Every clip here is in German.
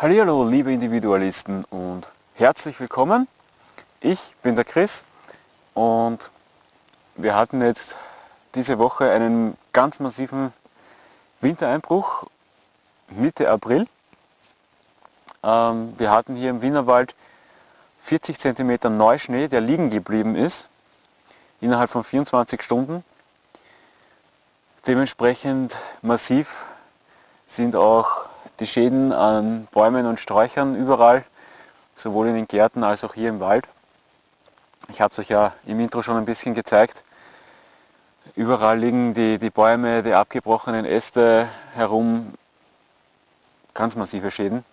Hallo liebe Individualisten und herzlich willkommen. Ich bin der Chris und wir hatten jetzt diese Woche einen ganz massiven Wintereinbruch Mitte April. Ähm, wir hatten hier im Wienerwald 40 cm Neuschnee, der liegen geblieben ist, innerhalb von 24 Stunden. Dementsprechend massiv sind auch die Schäden an Bäumen und Sträuchern überall, sowohl in den Gärten als auch hier im Wald. Ich habe es euch ja im Intro schon ein bisschen gezeigt. Überall liegen die, die Bäume, die abgebrochenen Äste herum, ganz massive Schäden.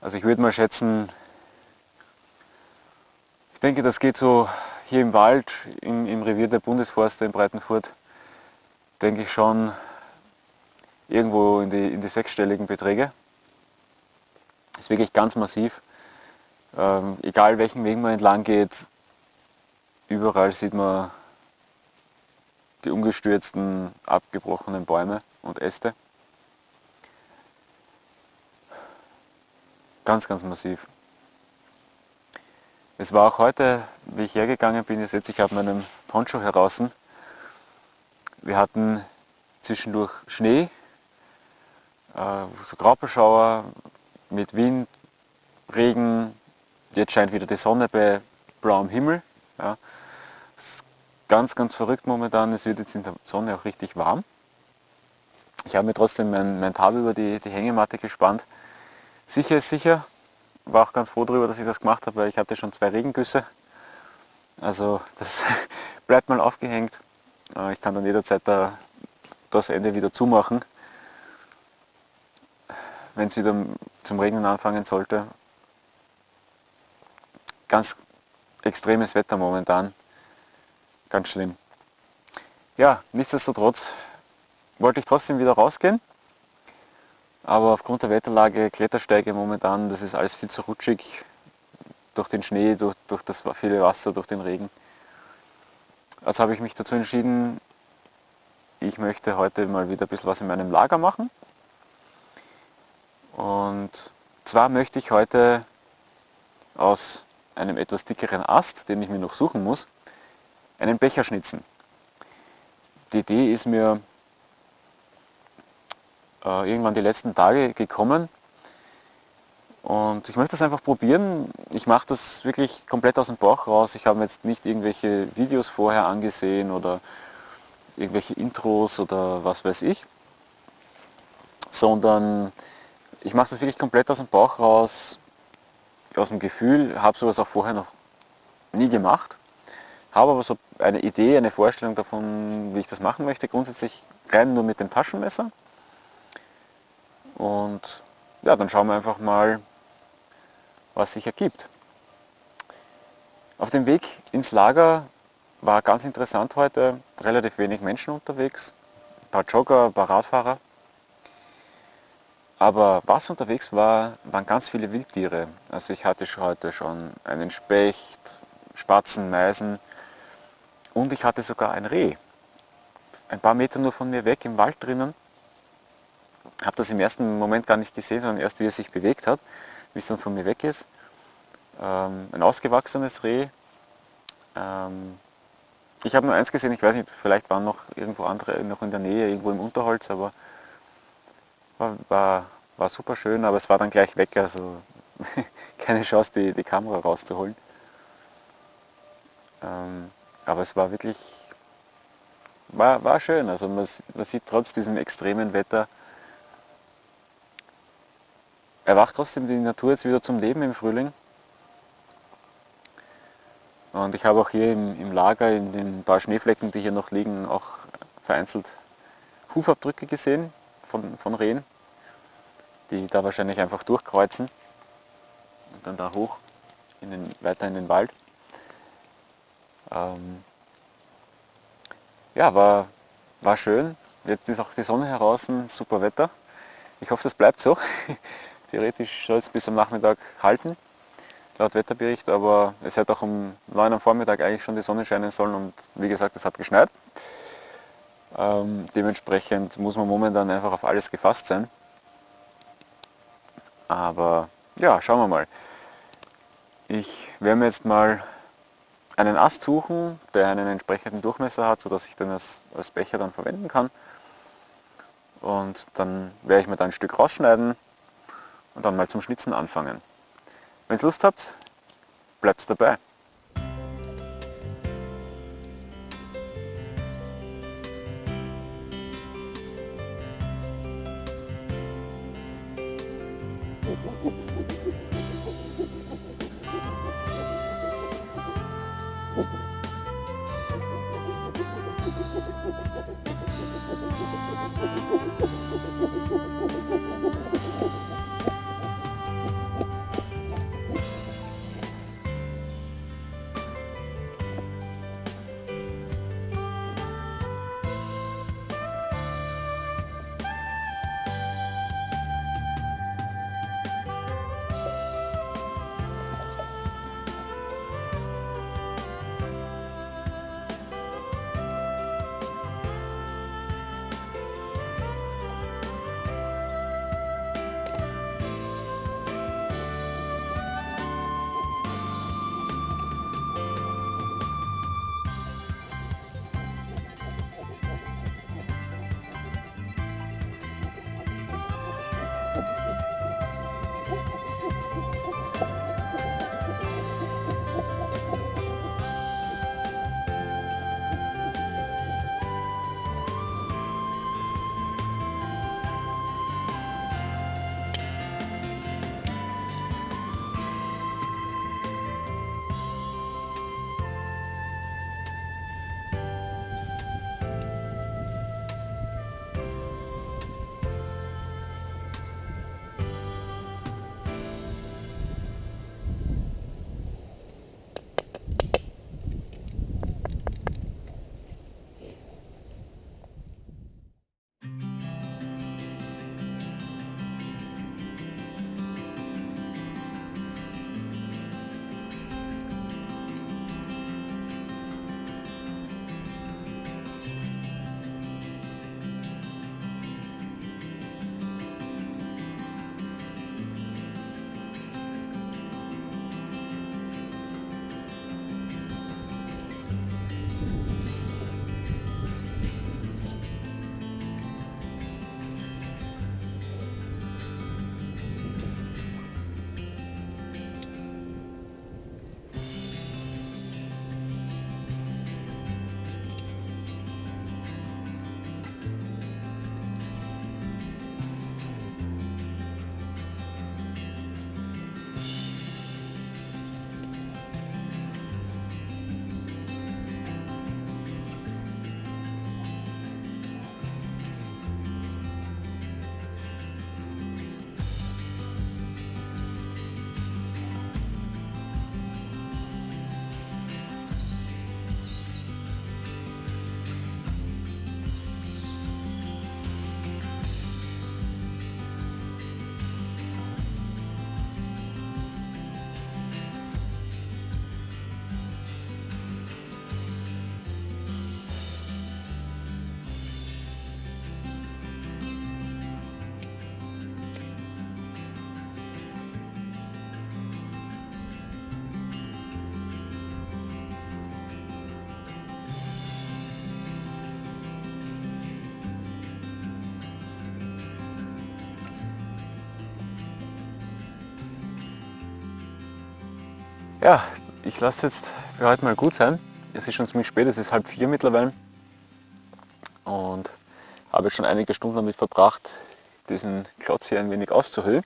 Also ich würde mal schätzen, ich denke das geht so hier im Wald, im, im Revier der Bundesforste in Breitenfurt, denke ich schon irgendwo in die, in die sechsstelligen Beträge. Ist wirklich ganz massiv. Ähm, egal welchen Weg man entlang geht, überall sieht man die umgestürzten, abgebrochenen Bäume und Äste. Ganz, ganz massiv. Es war auch heute, wie ich hergegangen bin, ihr seht, ich habe meinen Poncho heraus. Wir hatten zwischendurch Schnee, so Graupelschauer mit Wind, Regen, jetzt scheint wieder die Sonne bei blauem Himmel. Ja. ist ganz, ganz verrückt momentan, es wird jetzt in der Sonne auch richtig warm. Ich habe mir trotzdem mein, mein Tab über die, die Hängematte gespannt. Sicher ist sicher, war auch ganz froh darüber, dass ich das gemacht habe, weil ich hatte schon zwei Regengüsse. Also das bleibt mal aufgehängt. Äh, ich kann dann jederzeit da, das Ende wieder zumachen wenn es wieder zum Regnen anfangen sollte. Ganz extremes Wetter momentan, ganz schlimm. Ja, nichtsdestotrotz wollte ich trotzdem wieder rausgehen, aber aufgrund der Wetterlage, Klettersteige momentan, das ist alles viel zu rutschig, durch den Schnee, durch, durch das viele Wasser, durch den Regen. Also habe ich mich dazu entschieden, ich möchte heute mal wieder ein bisschen was in meinem Lager machen. Und zwar möchte ich heute aus einem etwas dickeren Ast, den ich mir noch suchen muss, einen Becher schnitzen. Die Idee ist mir äh, irgendwann die letzten Tage gekommen und ich möchte das einfach probieren. Ich mache das wirklich komplett aus dem Bauch raus. Ich habe jetzt nicht irgendwelche Videos vorher angesehen oder irgendwelche Intros oder was weiß ich, sondern ich mache das wirklich komplett aus dem Bauch raus, aus dem Gefühl, habe sowas auch vorher noch nie gemacht, habe aber so eine Idee, eine Vorstellung davon, wie ich das machen möchte, grundsätzlich rein nur mit dem Taschenmesser. Und ja, dann schauen wir einfach mal, was sich ergibt. Auf dem Weg ins Lager war ganz interessant heute, relativ wenig Menschen unterwegs, ein paar Jogger, ein paar Radfahrer. Aber was unterwegs war, waren ganz viele Wildtiere. Also ich hatte heute schon einen Specht, Spatzen, Meisen und ich hatte sogar ein Reh. Ein paar Meter nur von mir weg im Wald drinnen. Habe das im ersten Moment gar nicht gesehen, sondern erst wie es sich bewegt hat, wie es dann von mir weg ist. Ähm, ein ausgewachsenes Reh. Ähm, ich habe nur eins gesehen, ich weiß nicht, vielleicht waren noch irgendwo andere noch in der Nähe, irgendwo im Unterholz, aber war, war, war super schön, aber es war dann gleich weg, also keine Chance, die, die Kamera rauszuholen. Ähm, aber es war wirklich, war, war schön, also man, man sieht trotz diesem extremen Wetter, erwacht trotzdem die Natur jetzt wieder zum Leben im Frühling. Und ich habe auch hier im, im, Lager, in den paar Schneeflecken, die hier noch liegen, auch vereinzelt Hufabdrücke gesehen von, von Rehen, die da wahrscheinlich einfach durchkreuzen und dann da hoch in den, weiter in den Wald. Ähm, ja, war, war schön. Jetzt ist auch die Sonne heraus, super Wetter. Ich hoffe, das bleibt so. Theoretisch soll es bis am Nachmittag halten, laut Wetterbericht, aber es hätte auch um 9 am Vormittag eigentlich schon die Sonne scheinen sollen und wie gesagt, es hat geschneit. Ähm, dementsprechend muss man momentan einfach auf alles gefasst sein. Aber ja, schauen wir mal. Ich werde mir jetzt mal einen Ast suchen, der einen entsprechenden Durchmesser hat, sodass ich den als, als Becher dann verwenden kann. Und dann werde ich mir da ein Stück rausschneiden und dann mal zum Schnitzen anfangen. Wenn ihr Lust habt, bleibt dabei. Ja, ich lasse jetzt für heute mal gut sein. Es ist schon ziemlich spät, es ist halb vier mittlerweile. Und habe schon einige Stunden damit verbracht, diesen Klotz hier ein wenig auszuhöhlen.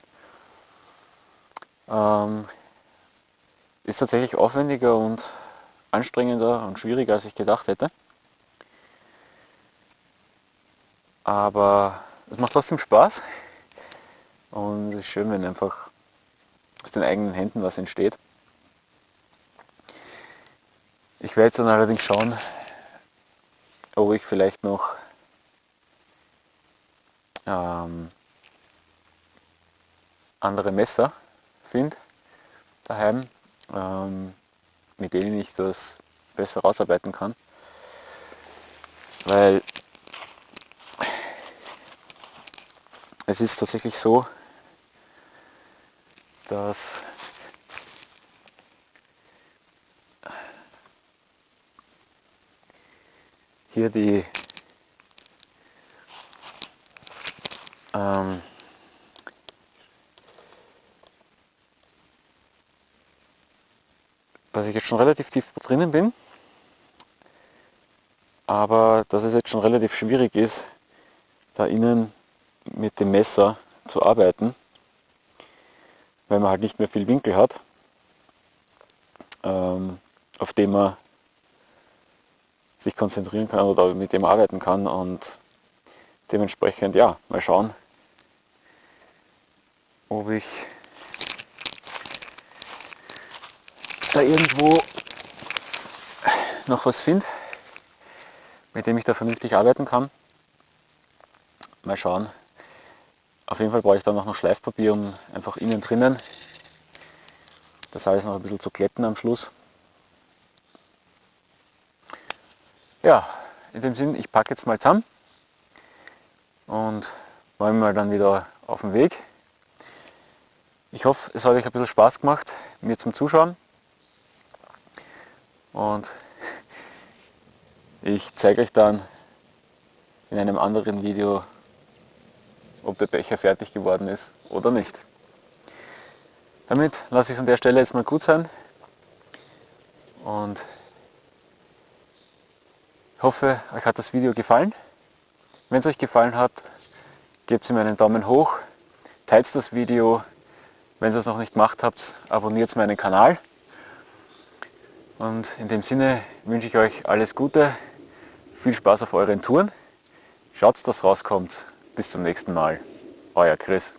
Ähm, ist tatsächlich aufwendiger und anstrengender und schwieriger, als ich gedacht hätte. Aber es macht trotzdem Spaß und es ist schön, wenn einfach aus den eigenen Händen was entsteht. Ich werde dann allerdings schauen, ob ich vielleicht noch ähm, andere Messer finde daheim, ähm, mit denen ich das besser rausarbeiten kann. Weil es ist tatsächlich so, dass hier die ähm, dass ich jetzt schon relativ tief drinnen bin, aber dass es jetzt schon relativ schwierig ist, da innen mit dem Messer zu arbeiten, weil man halt nicht mehr viel Winkel hat, ähm, auf dem man sich konzentrieren kann oder mit dem arbeiten kann und dementsprechend ja, mal schauen, ob ich da irgendwo noch was finde, mit dem ich da vernünftig arbeiten kann. Mal schauen. Auf jeden Fall brauche ich dann noch Schleifpapier, um einfach innen drinnen das alles noch ein bisschen zu glätten am Schluss. Ja, in dem Sinn, ich packe jetzt mal zusammen und mache mal dann wieder auf den Weg. Ich hoffe, es hat euch ein bisschen Spaß gemacht, mir zum Zuschauen. Und ich zeige euch dann in einem anderen Video, ob der Becher fertig geworden ist oder nicht. Damit lasse ich es an der Stelle jetzt mal gut sein und hoffe, euch hat das Video gefallen. Wenn es euch gefallen hat, gebt mir einen Daumen hoch, teilt das Video, wenn ihr es noch nicht gemacht habt, abonniert meinen Kanal. Und in dem Sinne wünsche ich euch alles Gute, viel Spaß auf euren Touren. Schaut, dass rauskommt. Bis zum nächsten Mal. Euer Chris.